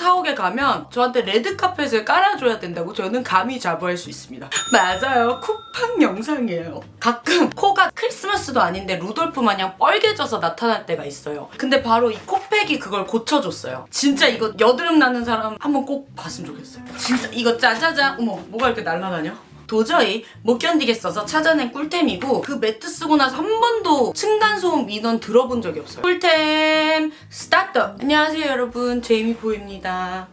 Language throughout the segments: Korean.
사옥에 가면 저한테 레드카펫을 깔아줘야 된다고 저는 감히 자부할 수 있습니다. 맞아요. 쿠팡 영상이에요. 가끔 코가 크리스마스도 아닌데 루돌프 마냥 뻘개져서 나타날 때가 있어요. 근데 바로 이 코팩이 그걸 고쳐줬어요. 진짜 이거 여드름 나는 사람 한번 꼭 봤으면 좋겠어요. 진짜 이거 짜자잔 어머 뭐가 이렇게 날라다녀? 도저히 못 견디겠어서 찾아낸 꿀템이고 그 매트 쓰고 나서 한 번도 층간소음 민원 들어본 적이 없어요. 꿀템 스타트! 안녕하세요 여러분 제이미보입니다.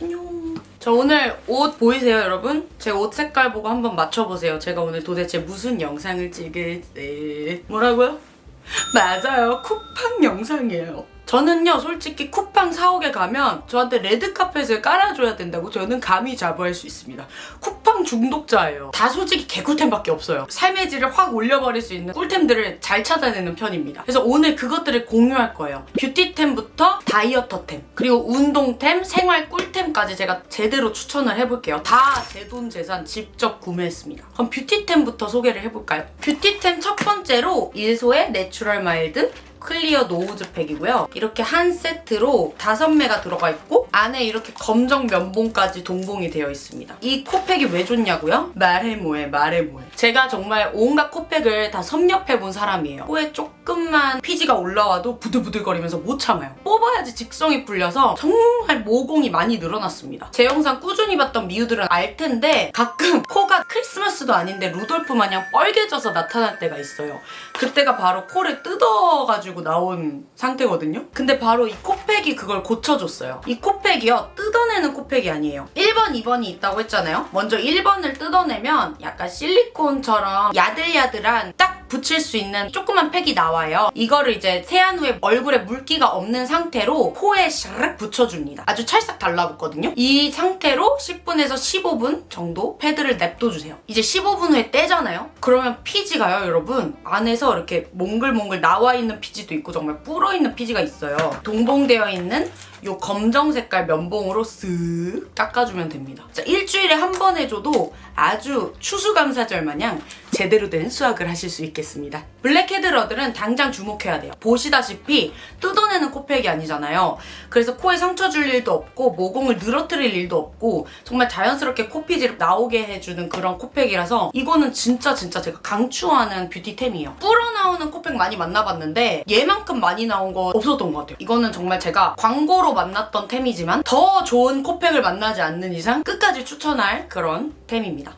안녕. 저 오늘 옷 보이세요 여러분? 제 옷 색깔 보고 한번 맞춰보세요. 제가 오늘 도대체 무슨 영상을 찍을지 뭐라고요? 맞아요 쿠팡 영상이에요. 저는요 솔직히 쿠팡 사옥에 가면 저한테 레드카펫을 깔아줘야 된다고 저는 감히 자부할 수 있습니다. 쿠팡 중독자예요. 다 솔직히 개꿀템밖에 없어요. 삶의 질을 확 올려버릴 수 있는 꿀템들을 잘 찾아내는 편입니다. 그래서 오늘 그것들을 공유할 거예요. 뷰티템부터 다이어터템 그리고 운동템, 생활 꿀템까지 제가 제대로 추천을 해볼게요. 다 제 돈 제산 직접 구매했습니다. 그럼 뷰티템부터 소개를 해볼까요? 뷰티템 첫 번째로 일소의 Natural Mild Clear Nose 팩이고요. 이렇게 한 세트로 다섯 매가 들어가 있고 안에 이렇게 검정 면봉까지 동봉이 되어 있습니다. 이 코팩이 왜 좋냐고요? 말해 뭐해 말해 뭐해. 제가 정말 온갖 코팩을 다 섭렵해 본 사람이에요. 코에 조금만 피지가 올라와도 부들부들거리면서 못 참아요. 뽑아야지 직성이 풀려서 정말 모공이 많이 늘어났습니다. 제 영상 꾸준히 봤던 미우들은 알 텐데 가끔 코가 크리스마스도 아닌데 루돌프 마냥 뻘개져서 나타날 때가 있어요. 그때가 바로 코를 뜯어가지고 가지고 나온 상태거든요. 근데 바로 이 코팩이 그걸 고쳐줬어요. 이 코팩이요. 뜯어내는 코팩이 아니에요. 1번, 2번이 있다고 했잖아요. 먼저 1번을 뜯어내면 약간 실리콘처럼 야들야들한 딱 붙일 수 있는 조그만 팩이 나와요. 이거를 이제 세안 후에 얼굴에 물기가 없는 상태로 코에 샤르륵 붙여줍니다. 아주 찰싹 달라붙거든요. 이 상태로 10분에서 15분 정도 패드를 냅둬주세요. 이제 15분 후에 떼잖아요. 그러면 피지가요, 여러분. 안에서 이렇게 몽글몽글 나와 있는 피지도 있고 정말 불어있는 피지가 있어요. 동봉되어 있는 이 검정 색깔 면봉으로 쓱 닦아주면 됩니다. 자, 일주일에 한 번 해줘도 아주 추수감사절 마냥 제대로 된 수확을 하실 수 있겠습니다. 블랙헤드러들은 당장 주목해야 돼요. 보시다시피 뜯어내는 코팩이 아니잖아요. 그래서 코에 상처 줄 일도 없고 모공을 늘어뜨릴 일도 없고 정말 자연스럽게 코피지를 나오게 해주는 그런 코팩이라서 이거는 진짜 진짜 제가 강추하는 뷰티템이에요. 불어나오는 코팩 많이 만나봤는데 얘만큼 많이 나온 거 없었던 것 같아요. 이거는 정말 제가 광고로 만났던 템이지만 더 좋은 코팩을 만나지 않는 이상 끝까지 추천할 그런 템입니다.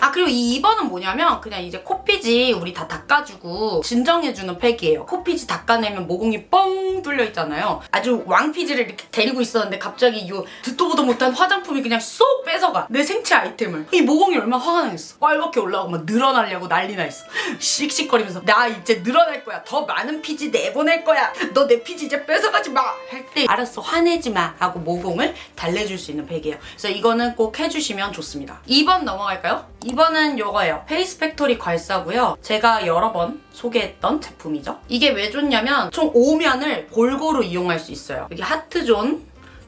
아 그리고 이 2번은 뭐냐면 그냥 이제 코피지 우리 다 닦아주고 진정해주는 팩이에요. 코피지 닦아내면 모공이 뻥 뚫려 있잖아요. 아주 왕피지를 이렇게 데리고 있었는데 갑자기 이 듣도 보도 못한 화장품이 그냥 쏙 뺏어가. 내 생체 아이템을. 이 모공이 얼마나 화가 나겠어. 빨갛게 올라오고 막 늘어나려고 난리 나 있어. 씩씩거리면서 나 이제 늘어날 거야. 더 많은 피지 내보낼 거야. 너 내 피지 이제 뺏어가지 마. 할 때 알았어 화내지 마 하고 모공을 달래줄 수 있는 팩이에요. 그래서 이거는 꼭 해주시면 좋습니다. 2번 넘어갈까요? 2번은 이거예요. 페이스 팩토리 괄사고요. 제가 여러 번 소개했던 제품이죠. 이게 왜 좋냐면 총 5면을 골고루 이용할 수 있어요. 여기 하트존,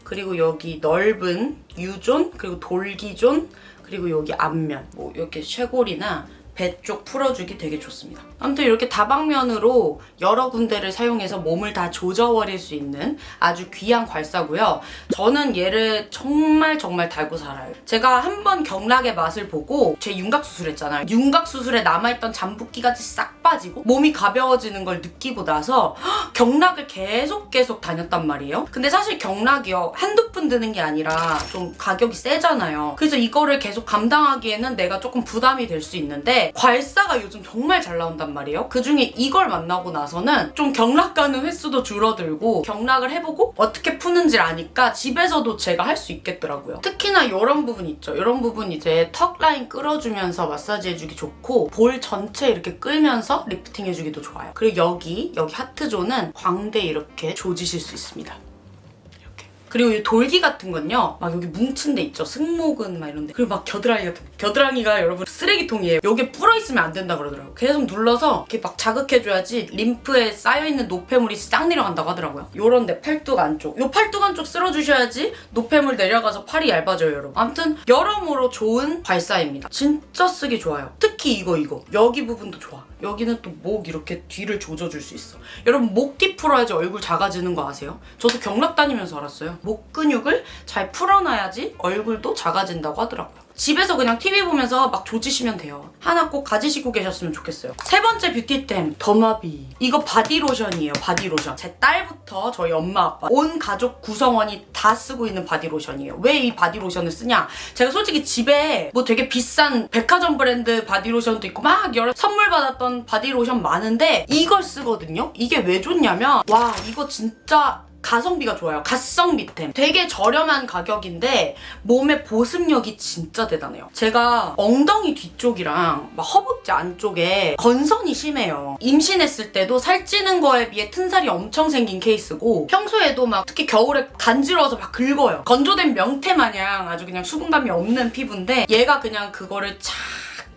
그리고 여기 넓은 유존, 그리고 돌기존, 그리고 여기 앞면, 뭐 이렇게 쇄골이나 배 쪽 풀어주기 되게 좋습니다. 아무튼 이렇게 다방면으로 여러 군데를 사용해서 몸을 다 조져버릴 수 있는 아주 귀한 괄사고요. 저는 얘를 정말 정말 달고 살아요. 제가 한 번 경락의 맛을 보고 제 윤곽 수술했잖아요. 윤곽 수술에 남아있던 잠붓기가 싹 빠지고 몸이 가벼워지는 걸 느끼고 나서 경락을 계속 계속 다녔단 말이에요. 근데 사실 경락이요. 한두 푼 드는 게 아니라 좀 가격이 세잖아요. 그래서 이거를 계속 감당하기에는 내가 조금 부담이 될 수 있는데 괄사가 요즘 정말 잘 나온단 말이에요. 그중에 이걸 만나고 나서는 좀 경락 가는 횟수도 줄어들고 경락을 해보고 어떻게 푸는지 아니까 집에서도 제가 할 수 있겠더라고요. 특히나 이런 부분 있죠. 이런 부분 이제 턱 라인 끌어주면서 마사지 해주기 좋고 볼 전체 이렇게 끌면서 리프팅 해주기도 좋아요. 그리고 여기, 여기 하트존은 광대 이렇게 조지실 수 있습니다. 그리고 이 돌기 같은 건요. 막 여기 뭉친 데 있죠. 승모근 막 이런 데. 그리고 막 겨드랑이 같은 겨드랑이가 여러분 쓰레기통이에요. 여기 부어있으면 안 된다 그러더라고요. 계속 눌러서 이렇게 막 자극해줘야지 림프에 쌓여있는 노폐물이 싹 내려간다고 하더라고요. 요런 데 팔뚝 안쪽. 요 팔뚝 안쪽 쓸어주셔야지 노폐물 내려가서 팔이 얇아져요, 여러분. 아무튼 여러모로 좋은 괄사입니다. 진짜 쓰기 좋아요. 특히 이거 이거. 여기 부분도 좋아. 여기는 또 목 이렇게 뒤를 조져줄 수 있어. 여러분 목 뒤 풀어야지 얼굴 작아지는 거 아세요? 저도 경락 다니면서 알았어요. 목 근육을 잘 풀어놔야지 얼굴도 작아진다고 하더라고요. 집에서 그냥 TV 보면서 막 조지시면 돼요. 하나 꼭 가지시고 계셨으면 좋겠어요. 세 번째 뷰티템 더마비. 이거 바디로션이에요. 바디로션. 제 딸부터 저희 엄마 아빠 온 가족 구성원이 다 쓰고 있는 바디로션이에요. 왜 이 바디로션을 쓰냐? 제가 솔직히 집에 뭐 되게 비싼 백화점 브랜드 바디로션도 있고 막 여러 선물 받았던 바디로션 많은데 이걸 쓰거든요. 이게 왜 좋냐면 와 이거 진짜 가성비가 좋아요. 가성비템. 되게 저렴한 가격인데 몸의 보습력이 진짜 대단해요. 제가 엉덩이 뒤쪽이랑 막 허벅지 안쪽에 건선이 심해요. 임신했을 때도 살찌는 거에 비해 튼살이 엄청 생긴 케이스고 평소에도 막 특히 겨울에 간지러워서 막 긁어요. 건조된 명태 마냥 아주 그냥 수분감이 없는 피부인데 얘가 그냥 그거를 착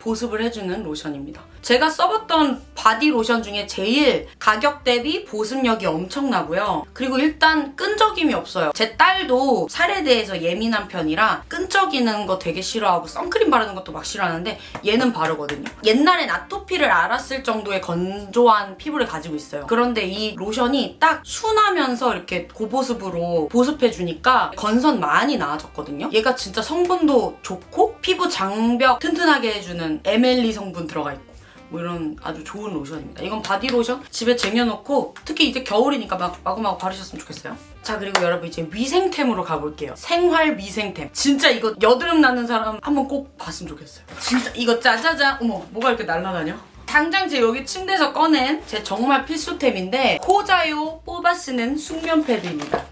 보습을 해주는 로션입니다. 제가 써봤던 바디 로션 중에 제일 가격 대비 보습력이 엄청나고요. 그리고 일단 끈적임이 없어요. 제 딸도 살에 대해서 예민한 편이라 끈적이는 거 되게 싫어하고 선크림 바르는 것도 막 싫어하는데 얘는 바르거든요. 옛날엔 아토피를 앓았을 정도의 건조한 피부를 가지고 있어요. 그런데 이 로션이 딱 순하면서 이렇게 고보습으로 보습해주니까 건선 많이 나아졌거든요. 얘가 진짜 성분도 좋고 피부 장벽 튼튼하게 해주는 MLE 성분 들어가 있고 뭐 이런 아주 좋은 로션입니다. 이건 바디 로션 집에 쟁여놓고 특히 이제 겨울이니까 막 마구마구 바르셨으면 좋겠어요. 자 그리고 여러분 이제 위생템으로 가볼게요. 생활 위생템. 진짜 이거 여드름 나는 사람 한번 꼭 봤으면 좋겠어요. 진짜 이거 짜자잔 어머 뭐가 이렇게 날라다녀? 당장 제 여기 침대에서 꺼낸 제 정말 필수템인데 코자요 뽑아 쓰는 숙면 패드입니다.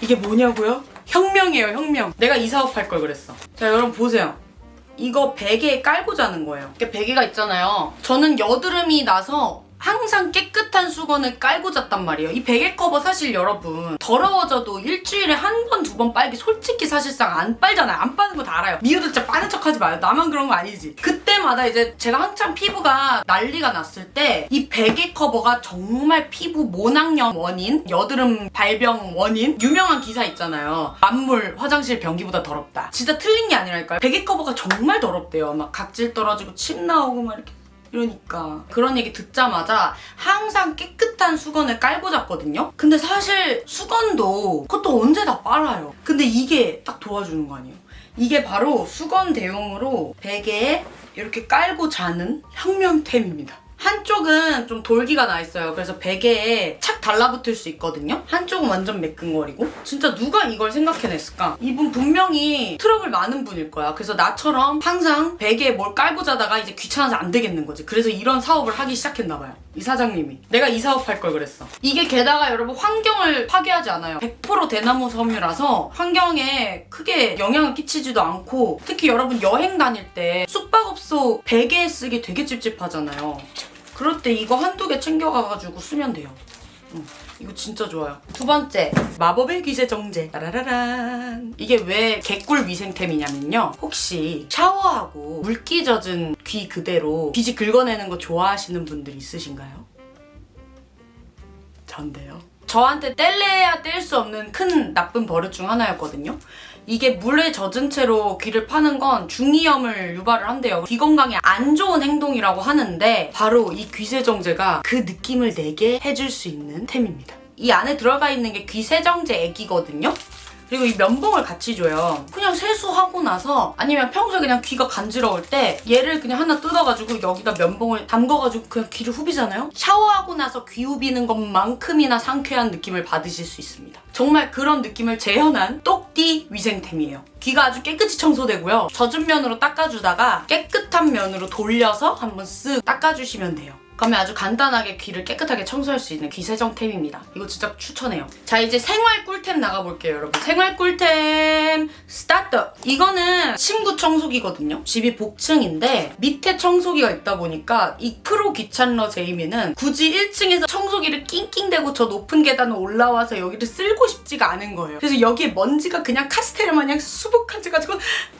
이게 뭐냐고요? 혁명이에요 혁명. 내가 이 사업할 걸 그랬어. 자 여러분 보세요. 이거 베개에 깔고 자는 거예요. 이렇게 베개가 있잖아요. 저는 여드름이 나서 항상 깨끗한 수건을 깔고 잤단 말이에요. 이 베개 커버 사실 여러분 더러워져도 일주일에 한 번, 두 번 빨기 솔직히 사실상 안 빨잖아요. 안 빠는 거 다 알아요. 미우들 진짜 빠는 척 하지 마요. 나만 그런 거 아니지. 그때마다 이제 제가 한참 피부가 난리가 났을 때 이 베개 커버가 정말 피부 모낭염 원인, 여드름 발병 원인 유명한 기사 있잖아요. 막 뭐 화장실 변기보다 더럽다. 진짜 틀린 게 아니라니까요. 베개 커버가 정말 더럽대요. 막 각질 떨어지고 침 나오고 막 이렇게 이러니까 그런 얘기 듣자마자 항상 깨끗한 수건을 깔고 잤거든요? 근데 사실 수건도 그것도 언제 다 빨아요. 근데 이게 딱 도와주는 거 아니에요? 이게 바로 수건 대용으로 베개에 이렇게 깔고 자는 혁명템입니다. 한쪽은 좀 돌기가 나 있어요. 그래서 베개에 착 달라붙을 수 있거든요. 한쪽은 완전 매끈거리고. 진짜 누가 이걸 생각해냈을까? 이분 분명히 트러블 많은 분일 거야. 그래서 나처럼 항상 베개에 뭘 깔고 자다가 이제 귀찮아서 안 되겠는 거지. 그래서 이런 사업을 하기 시작했나 봐요. 이 사장님이. 내가 이 사업 할 걸 그랬어. 이게 게다가 여러분 환경을 파괴하지 않아요. 100% 대나무 섬유라서 환경에 크게 영향을 끼치지도 않고 특히 여러분 여행 다닐 때 숙박업소 베개 쓰기 되게 찝찝하잖아요. 그럴 때 이거 한두 개 챙겨가가지고 쓰면 돼요. 음, 이거 진짜 좋아요. 두 번째, 마법의 귀세 정제. 따라라란. 이게 왜 개꿀 위생템이냐면요. 혹시 샤워하고 물기 젖은 귀 그대로 귀지 긁어내는 거 좋아하시는 분들 있으신가요? 전데요. 저한테 뗄래야 뗄 수 없는 큰 나쁜 버릇 중 하나였거든요. 이게 물에 젖은 채로 귀를 파는 건 중이염을 유발을 한대요. 귀 건강에 안 좋은 행동이라고 하는데 바로 이 귀세정제가 그 느낌을 내게 해줄 수 있는 템입니다. 이 안에 들어가 있는 게 귀세정제 액이거든요. 그리고 이 면봉을 같이 줘요. 그냥 세수하고 나서 아니면 평소에 그냥 귀가 간지러울 때 얘를 그냥 하나 뜯어가지고 여기다 면봉을 담궈가지고 그냥 귀를 후비잖아요? 샤워하고 나서 귀 후비는 것만큼이나 상쾌한 느낌을 받으실 수 있습니다. 정말 그런 느낌을 재현한 똑띠 위생템이에요. 귀가 아주 깨끗이 청소되고요. 젖은 면으로 닦아주다가 깨끗한 면으로 돌려서 한번 쓱 닦아주시면 돼요. 그러면 아주 간단하게 귀를 깨끗하게 청소할 수 있는 귀 세정템입니다. 이거 진짜 추천해요. 자 이제 생활 꿀템 나가볼게요 여러분. 생활 꿀템 스타트! 이거는 침구 청소기거든요. 집이 복층인데 밑에 청소기가 있다 보니까 이 프로 귀찮러 제이미는 굳이 1층에서 청소기를 낑낑대고 저 높은 계단을 올라와서 여기를 쓸고 싶지가 않은 거예요. 그래서 여기에 먼지가 그냥 카스테라 마냥 수북해져가지고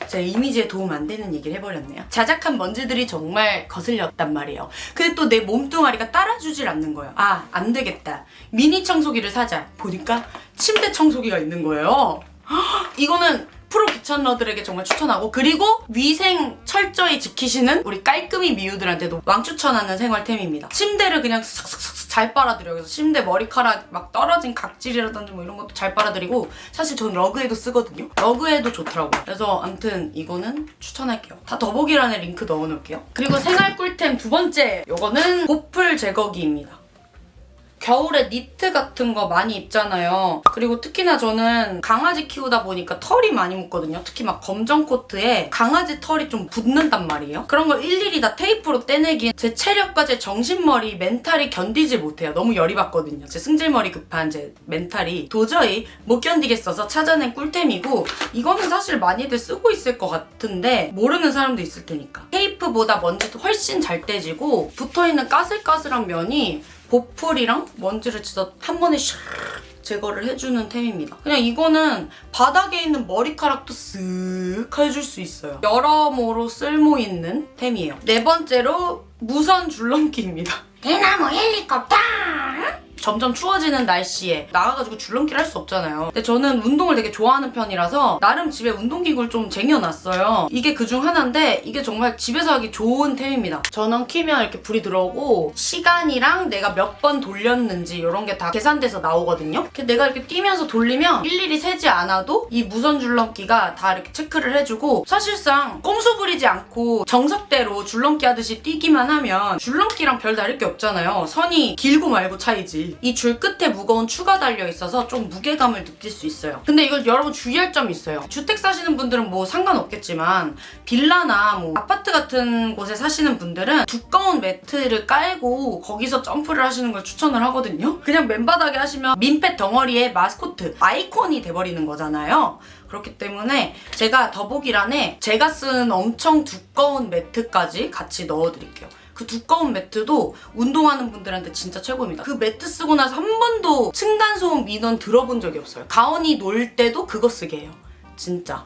제 이미지에 도움 안 되는 얘기를 해버렸네요. 자잘한 먼지들이 정말 거슬렸단 말이에요. 근데 또 내 몸뚱아리가 따라주질 않는 거예요. 아, 안 되겠다. 미니 청소기를 사자. 보니까 침대 청소기가 있는 거예요. 헉, 이거는 프로 귀찮러들에게 정말 추천하고 그리고 위생 철저히 지키시는 우리 깔끔이 미우들한테도 왕추천하는 생활템입니다. 침대를 그냥 싹싹싹 잘 빨아들여요. 그래서 침대 머리카락 막 떨어진 각질이라든지 뭐 이런 것도 잘 빨아들이고 사실 전 러그에도 쓰거든요. 러그에도 좋더라고요. 그래서 아무튼 이거는 추천할게요. 다 더보기란에 링크 넣어놓을게요. 그리고 생활 꿀템 두 번째 요거는 보풀 제거기입니다. 겨울에 니트 같은 거 많이 입잖아요. 그리고 특히나 저는 강아지 키우다 보니까 털이 많이 묻거든요. 특히 막 검정 코트에 강아지 털이 좀 붙는단 말이에요. 그런 걸 일일이 다 테이프로 떼내기엔 제 체력과 제 정신머리, 멘탈이 견디지 못해요. 너무 열이 받거든요. 제 승질머리 급한 제 멘탈이 도저히 못 견디겠어서 찾아낸 꿀템이고 이거는 사실 많이들 쓰고 있을 것 같은데 모르는 사람도 있을 테니까. 테이프보다 먼지도 훨씬 잘 떼지고 붙어있는 까슬까슬한 면이 보풀이랑 먼지를 진짜 한 번에 샥 제거를 해주는 템입니다. 그냥 이거는 바닥에 있는 머리카락도 쓱 해줄 수 있어요. 여러모로 쓸모있는 템이에요. 네 번째로 무선 줄넘기입니다. 대나무 헬리콥터! 점점 추워지는 날씨에 나가가지고 줄넘기를 할 수 없잖아요. 근데 저는 운동을 되게 좋아하는 편이라서 나름 집에 운동기구를 좀 쟁여놨어요. 이게 그중 하나인데 이게 정말 집에서 하기 좋은 템입니다. 전원 키면 이렇게 불이 들어오고 시간이랑 내가 몇 번 돌렸는지 이런 게 다 계산돼서 나오거든요. 내가 이렇게 뛰면서 돌리면 일일이 세지 않아도 이 무선 줄넘기가 다 이렇게 체크를 해주고 사실상 꼼수 부리지 않고 정석대로 줄넘기 하듯이 뛰기만 하면 줄넘기랑 별 다를 게 없잖아요. 선이 길고 말고 차이지. 이 줄 끝에 무거운 추가 달려 있어서 좀 무게감을 느낄 수 있어요. 근데 이걸 여러분 주의할 점이 있어요. 주택 사시는 분들은 뭐 상관없겠지만 빌라나 뭐 아파트 같은 곳에 사시는 분들은 두꺼운 매트를 깔고 거기서 점프를 하시는 걸 추천을 하거든요. 그냥 맨바닥에 하시면 민폐 덩어리의 마스코트 아이콘이 돼버리는 거잖아요. 그렇기 때문에 제가 더보기란에 제가 쓴 엄청 두꺼운 매트까지 같이 넣어드릴게요. 그 두꺼운 매트도 운동하는 분들한테 진짜 최고입니다. 그 매트 쓰고 나서 한 번도 층간소음 민원 들어본 적이 없어요. 가온이 놀 때도 그거 쓰게 해요. 진짜.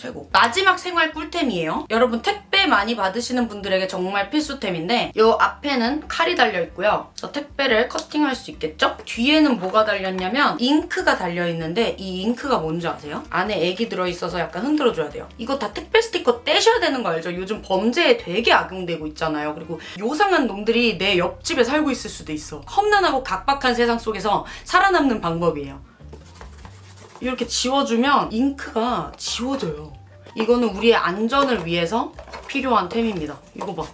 최고. 마지막 생활 꿀템이에요. 여러분 택배 많이 받으시는 분들에게 정말 필수템인데 이 앞에는 칼이 달려있고요. 저 택배를 커팅할 수 있겠죠? 뒤에는 뭐가 달렸냐면 잉크가 달려있는데 이 잉크가 뭔지 아세요? 안에 액이 들어있어서 약간 흔들어줘야 돼요. 이거 다 택배 스티커 떼셔야 되는 거 알죠? 요즘 범죄에 되게 악용되고 있잖아요. 그리고 요상한 놈들이 내 옆집에 살고 있을 수도 있어. 험난하고 각박한 세상 속에서 살아남는 방법이에요. 이렇게 지워주면 잉크가 지워져요. 이거는 우리의 안전을 위해서 필요한 템입니다. 이거 봐.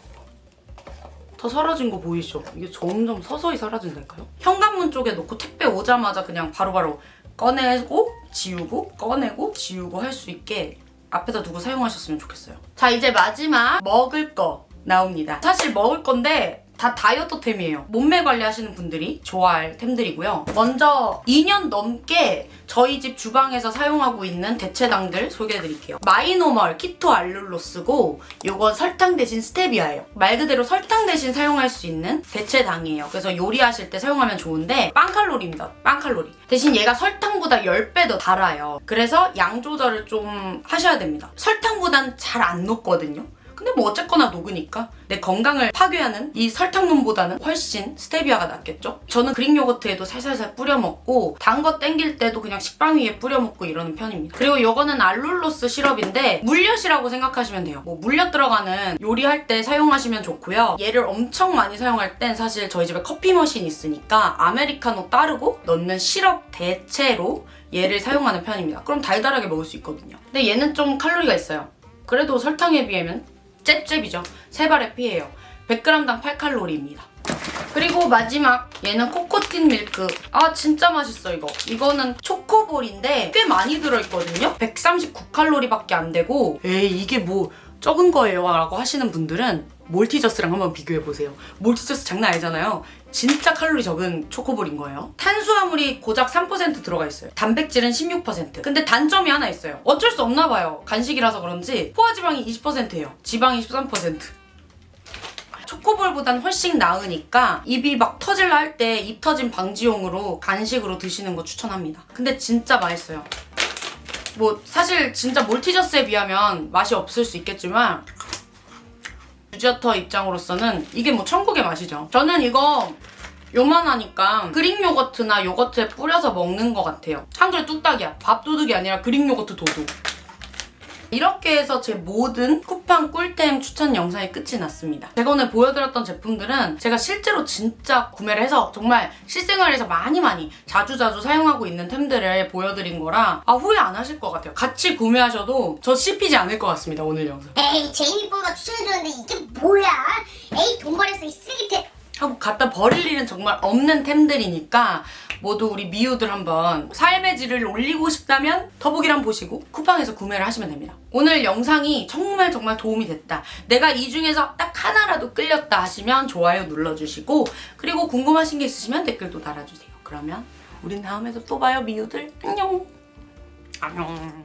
다 사라진 거 보이시죠? 이게 점점 서서히 사라진다니까요? 현관문 쪽에 놓고 택배 오자마자 그냥 바로바로 꺼내고 지우고 꺼내고 지우고 할 수 있게 앞에다 두고 사용하셨으면 좋겠어요. 자 이제 마지막 먹을 거 나옵니다. 사실 먹을 건데 다 다이어트템이에요. 몸매 관리하시는 분들이 좋아할 템들이고요. 먼저 2년 넘게 저희 집 주방에서 사용하고 있는 대체당들 소개해드릴게요. 마이노멀 키토 알룰로스고 이건 설탕 대신 스테비아예요. 말 그대로 설탕 대신 사용할 수 있는 대체당이에요. 그래서 요리하실 때 사용하면 좋은데 빵칼로리입니다. 빵칼로리. 대신 얘가 설탕보다 10배 더 달아요. 그래서 양 조절을 좀 하셔야 됩니다. 설탕보단 잘 안 녹거든요. 근데 뭐 어쨌거나 녹으니까 내 건강을 파괴하는 이 설탕놈보다는 훨씬 스테비아가 낫겠죠? 저는 그릭 요거트에도 살살살 뿌려 먹고 단 거 땡길 때도 그냥 식빵 위에 뿌려 먹고 이러는 편입니다. 그리고 이거는 알룰로스 시럽인데 물엿이라고 생각하시면 돼요. 뭐 물엿 들어가는 요리할 때 사용하시면 좋고요. 얘를 엄청 많이 사용할 땐 사실 저희 집에 커피 머신이 있으니까 아메리카노 따르고 넣는 시럽 대체로 얘를 사용하는 편입니다. 그럼 달달하게 먹을 수 있거든요. 근데 얘는 좀 칼로리가 있어요. 그래도 설탕에 비하면 잽잽이죠. 세 발의 피해요. 100g당 8칼로리입니다. 그리고 마지막 얘는 코코틴 밀크. 아 진짜 맛있어 이거. 이거는 초코볼인데 꽤 많이 들어있거든요. 139칼로리밖에 안 되고 에이 이게 뭐 적은 거예요 라고 하시는 분들은 몰티저스랑 한번 비교해보세요. 몰티저스 장난 아니잖아요. 진짜 칼로리 적은 초코볼인 거예요. 탄수화물이 고작 3% 들어가 있어요. 단백질은 16%. 근데 단점이 하나 있어요. 어쩔 수 없나 봐요. 간식이라서 그런지 포화지방이 20%예요. 지방이 13%. 초코볼보단 훨씬 나으니까 입이 막 터질라 할 때 입 터짐 방지용으로 간식으로 드시는 거 추천합니다. 근데 진짜 맛있어요. 뭐 사실 진짜 몰티저스에 비하면 맛이 없을 수 있겠지만 유지어터 입장으로서는 이게 뭐 천국의 맛이죠. 저는 이거 요만하니까 그릭 요거트나 요거트에 뿌려서 먹는 것 같아요. 한 그릇 뚝딱이야. 밥 도둑이 아니라 그릭 요거트 도둑. 이렇게 해서 제 모든 쿠팡 꿀템 추천 영상이 끝이 났습니다. 제가 오늘 보여드렸던 제품들은 제가 실제로 진짜 구매를 해서 정말 실생활에서 많이 많이 자주자주 사용하고 있는 템들을 보여드린 거라 아, 후회 안 하실 것 같아요. 같이 구매하셔도 저 씹히지 않을 것 같습니다. 오늘 영상. 에이 제이미뽀가 추천해줬는데 이게 뭐야? 에이 돈 버렸어 이 쓰레기템. 하고 갖다 버릴 일은 정말 없는 템들이니까 모두 우리 미우들 한번 삶의 질을 올리고 싶다면 더보기란 보시고 쿠팡에서 구매를 하시면 됩니다. 오늘 영상이 정말 정말 도움이 됐다. 내가 이 중에서 딱 하나라도 끌렸다 하시면 좋아요 눌러주시고 그리고 궁금하신 게 있으시면 댓글도 달아주세요. 그러면 우린 다음에도 또 봐요 미우들. 안녕. 안녕.